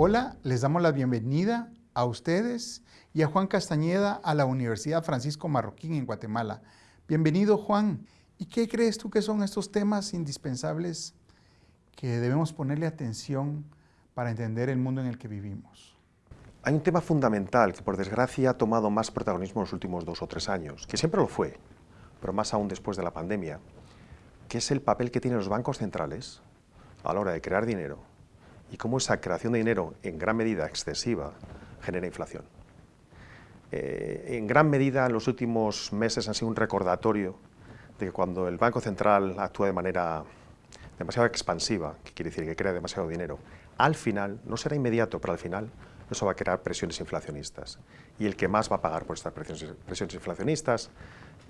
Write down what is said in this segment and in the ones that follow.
Hola, les damos la bienvenida a ustedes y a Juan Castañeda a la Universidad Francisco Marroquín en Guatemala. Bienvenido Juan. ¿Y qué crees tú que son estos temas indispensables que debemos ponerle atención para entender el mundo en el que vivimos? Hay un tema fundamental que por desgracia ha tomado más protagonismo en los últimos dos o tres años, que siempre lo fue, pero más aún después de la pandemia, que es el papel que tienen los bancos centrales a la hora de crear dinero y cómo esa creación de dinero en gran medida excesiva genera inflación. Eh, en gran medida en los últimos meses han sido un recordatorio de que cuando el Banco Central actúa de manera demasiado expansiva, que quiere decir que crea demasiado dinero, al final, no será inmediato, pero al final eso va a crear presiones inflacionistas. Y el que más va a pagar por estas presiones, inflacionistas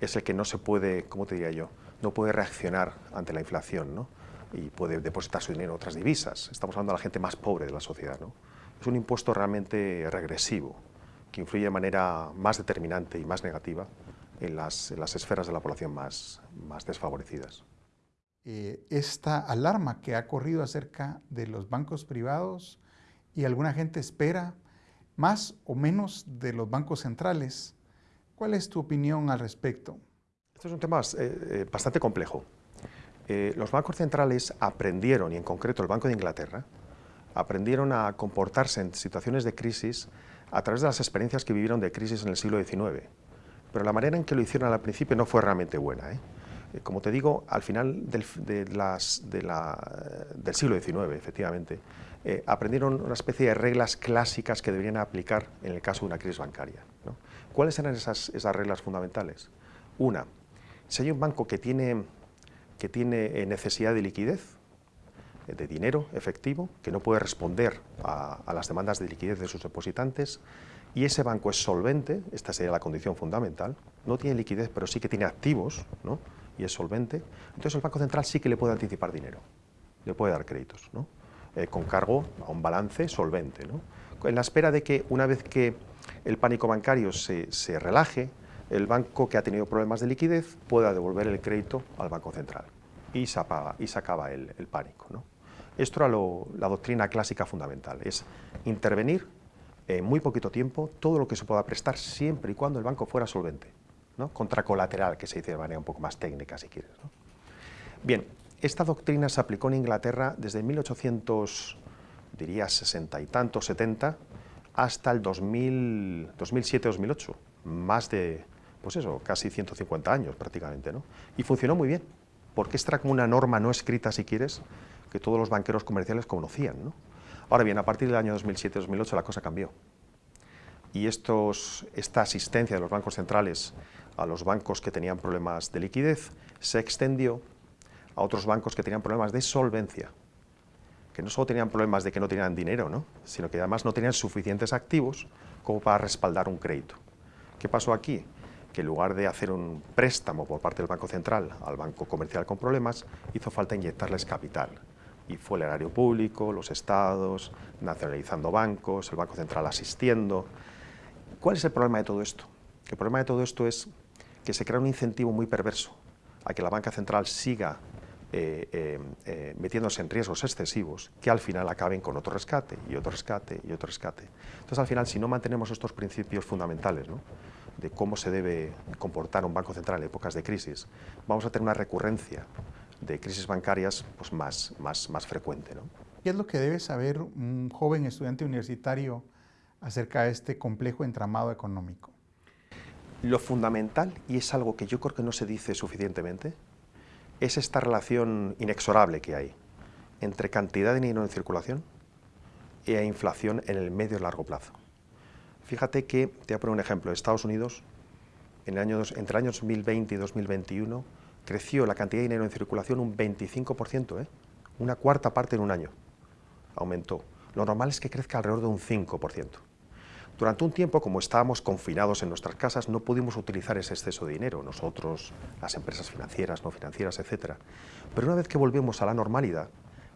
es el que no se puede, ¿cómo te diría yo?, no puede reaccionar ante la inflación, ¿no? Y puede depositar su dinero en otras divisas. Estamos hablando de la gente más pobre de la sociedad. ¿no? Es un impuesto realmente regresivo, que influye de manera más determinante y más negativa en las, las esferas de la población más, más desfavorecidas. Eh, esta alarma que ha corrido acerca de los bancos privados y alguna gente espera más o menos de los bancos centrales. ¿Cuál es tu opinión al respecto? Este es un tema eh, eh, bastante complejo. Eh, los bancos centrales aprendieron, y en concreto el Banco de Inglaterra, aprendieron a comportarse en situaciones de crisis a través de las experiencias que vivieron de crisis en el siglo XIX. Pero la manera en que lo hicieron al principio no fue realmente buena. ¿eh? Eh, como te digo, al final del, siglo XIX, efectivamente, aprendieron una especie de reglas clásicas que deberían aplicar en el caso de una crisis bancaria. ¿Cuáles eran esas reglas fundamentales? Una, si hay un banco que tiene que tiene eh, necesidad de liquidez, eh, de dinero efectivo, que no puede responder a, las demandas de liquidez de sus depositantes, y ese banco es solvente, esta sería la condición fundamental, no tiene liquidez, pero sí que tiene activos, ¿no? y es solvente, entonces el Banco Central sí que le puede anticipar dinero, le puede dar créditos, ¿no? Eh, con cargo a un balance solvente, ¿no? en la espera de que una vez que el pánico bancario se, se relaje, el banco que ha tenido problemas de liquidez pueda devolver el crédito al Banco Central y se, apaga, y se acaba el, pánico. ¿no? Esto era la doctrina clásica fundamental, es intervenir en muy poquito tiempo todo lo que se pueda prestar siempre y cuando el banco fuera solvente, ¿no? contracolateral, que se dice de manera un poco más técnica si quieres. Bien, esta doctrina se aplicó en Inglaterra desde 1800, diría 60 y tanto, 70, hasta el 2007-2008, más de, pues eso, casi 150 años prácticamente, ¿no? Y funcionó muy bien, porque esta era como una norma no escrita, si quieres, que todos los banqueros comerciales conocían, ¿no? Ahora bien, a partir del año 2007-2008 la cosa cambió. Y esta asistencia de los bancos centrales a los bancos que tenían problemas de liquidez se extendió a otros bancos que tenían problemas de solvencia, que no solo tenían problemas de que no tenían dinero, ¿no? sino que además no tenían suficientes activos como para respaldar un crédito. ¿Qué pasó aquí? Que en lugar de hacer un préstamo por parte del Banco Central al banco comercial con problemas, hizo falta inyectarles capital. Y fue el erario público, los estados, nacionalizando bancos, el Banco Central asistiendo. ¿Cuál es el problema de todo esto? El problema de todo esto es que se crea un incentivo muy perverso a que la banca central siga eh, eh, eh, metiéndose en riesgos excesivos que al final acaben con otro rescate y otro rescate y otro rescate. Entonces al final si no mantenemos estos principios fundamentales de cómo se debe comportar un banco central en épocas de crisis, vamos a tener una recurrencia de crisis bancarias pues, más, más, más frecuente. ¿no? ¿Qué es lo que debe saber un joven estudiante universitario acerca de este complejo entramado económico? Lo fundamental, y es algo que yo creo que no se dice suficientemente, es esta relación inexorable que hay entre cantidad de dinero en circulación e inflación en el medio y largo plazo. Fíjate que, te voy a poner un ejemplo, Estados Unidos, en el año, entre el año 2020 y 2021, creció la cantidad de dinero en circulación un 25%, ¿eh? una cuarta parte en un año, aumentó. Lo normal es que crezca alrededor de un 5%. Durante un tiempo, como estábamos confinados en nuestras casas, no pudimos utilizar ese exceso de dinero, nosotros, las empresas financieras, no financieras, etc. Pero una vez que volvemos a la normalidad,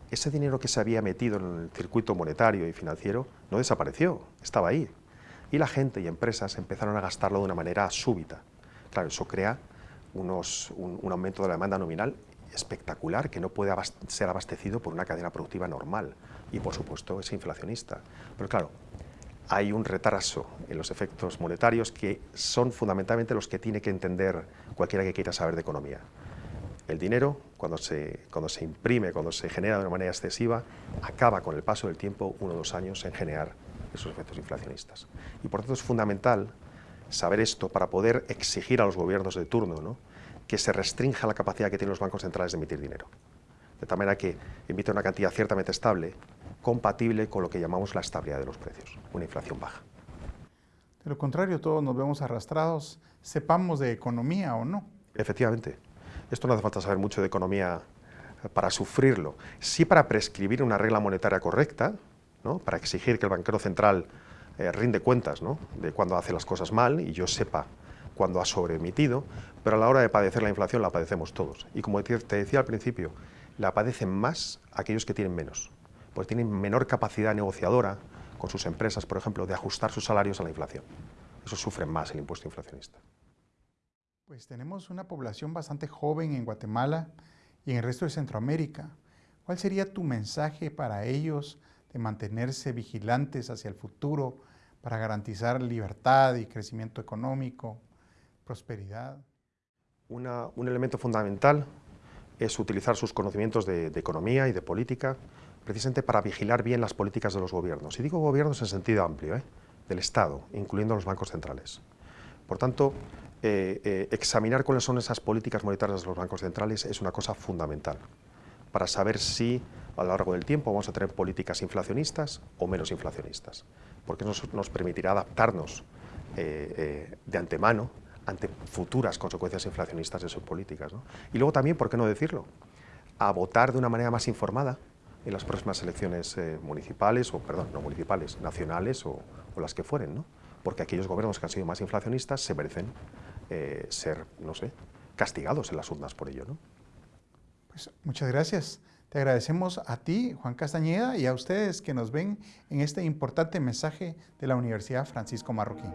ese dinero que se había metido en el circuito monetario y financiero no desapareció, estaba ahí. Y la gente y empresas empezaron a gastarlo de una manera súbita. Claro, eso crea un, aumento de la demanda nominal espectacular que no puede ser abastecido por una cadena productiva normal y por supuesto es inflacionista. Pero claro, hay un retraso en los efectos monetarios que son fundamentalmente los que tiene que entender cualquiera que quiera saber de economía. El dinero, cuando se, cuando se imprime, cuando se genera de una manera excesiva, acaba con el paso del tiempo, uno o dos años, en generar esos efectos inflacionistas. Y por tanto es fundamental saber esto para poder exigir a los gobiernos de turno ¿no? que se restrinja la capacidad que tienen los bancos centrales de emitir dinero. De tal manera que emite una cantidad ciertamente estable, compatible con lo que llamamos la estabilidad de los precios, una inflación baja. De lo contrario, todos nos vemos arrastrados, sepamos de economía o no. Efectivamente. Esto no hace falta saber mucho de economía para sufrirlo. Sí para prescribir una regla monetaria correcta, ¿no? para exigir que el banquero central eh, rinde cuentas ¿no? de cuando hace las cosas mal y yo sepa cuando ha sobreemitido, pero a la hora de padecer la inflación la padecemos todos. Y como te decía al principio, la padecen más aquellos que tienen menos, porque tienen menor capacidad negociadora con sus empresas, por ejemplo, de ajustar sus salarios a la inflación. Eso sufren más el impuesto inflacionista. Pues tenemos una población bastante joven en Guatemala y en el resto de Centroamérica. ¿Cuál sería tu mensaje para ellos de mantenerse vigilantes hacia el futuro para garantizar libertad y crecimiento económico, prosperidad? un elemento fundamental es utilizar sus conocimientos de, economía y de política precisamente para vigilar bien las políticas de los gobiernos. Y digo gobiernos en sentido amplio, ¿eh? del Estado, incluyendo los bancos centrales. Por tanto, eh, eh, examinar cuáles son esas políticas monetarias de los bancos centrales es una cosa fundamental para saber si a lo largo del tiempo vamos a tener políticas inflacionistas o menos inflacionistas, porque nos, nos permitirá adaptarnos de antemano ante futuras consecuencias inflacionistas de sus políticas. Y luego también, ¿por qué no decirlo?, a votar de una manera más informada en las próximas elecciones eh, municipales, o perdón, no municipales, nacionales o, las que fueren, ¿no? porque aquellos gobiernos que han sido más inflacionistas se merecen eh, ser, no sé, castigados en las urnas por ello. ¿no? Pues muchas gracias. Te agradecemos a ti, Juan Castañeda, y a ustedes que nos ven en este importante mensaje de la Universidad Francisco Marroquín.